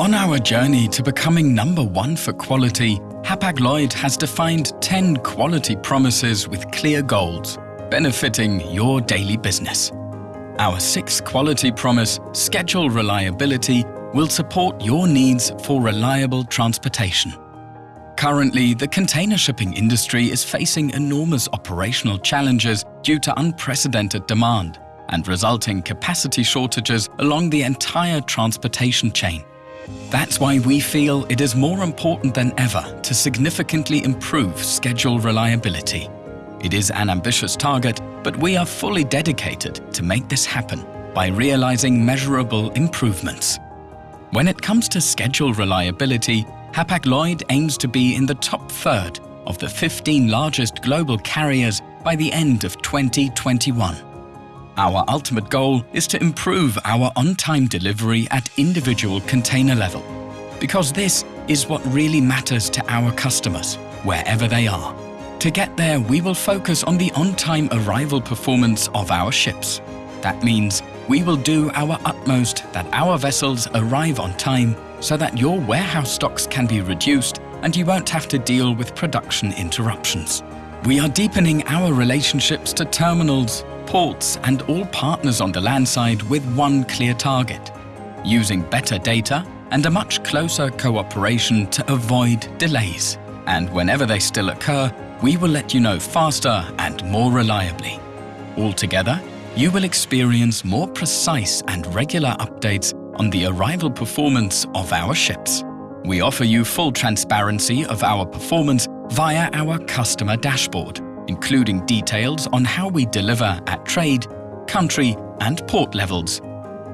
On our journey to becoming number one for quality, Hapag-Lloyd has defined 10 quality promises with clear goals, benefiting your daily business. Our sixth quality promise, schedule reliability, will support your needs for reliable transportation. Currently, the container shipping industry is facing enormous operational challenges due to unprecedented demand and resulting capacity shortages along the entire transportation chain. That's why we feel it is more important than ever to significantly improve schedule reliability. It is an ambitious target, but we are fully dedicated to make this happen by realizing measurable improvements. When it comes to schedule reliability, Hapag-Lloyd aims to be in the top third of the 15 largest global carriers by the end of 2021. Our ultimate goal is to improve our on-time delivery at individual container level, because this is what really matters to our customers, wherever they are. To get there, we will focus on the on-time arrival performance of our ships. That means we will do our utmost that our vessels arrive on time so that your warehouse stocks can be reduced and you won't have to deal with production interruptions. We are deepening our relationships to terminals, ports and all partners on the land side with one clear target, using better data and a much closer cooperation to avoid delays. And whenever they still occur, we will let you know faster and more reliably. Altogether, you will experience more precise and regular updates on the arrival performance of our ships. We offer you full transparency of our performance via our customer dashboard, including details on how we deliver at trade, country and port levels,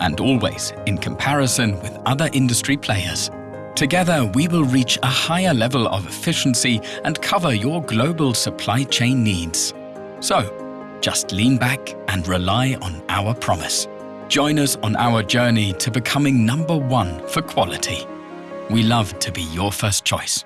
and always in comparison with other industry players. Together, we will reach a higher level of efficiency and cover your global supply chain needs. So, just lean back and rely on our promise. Join us on our journey to becoming number one for quality. We love to be your first choice.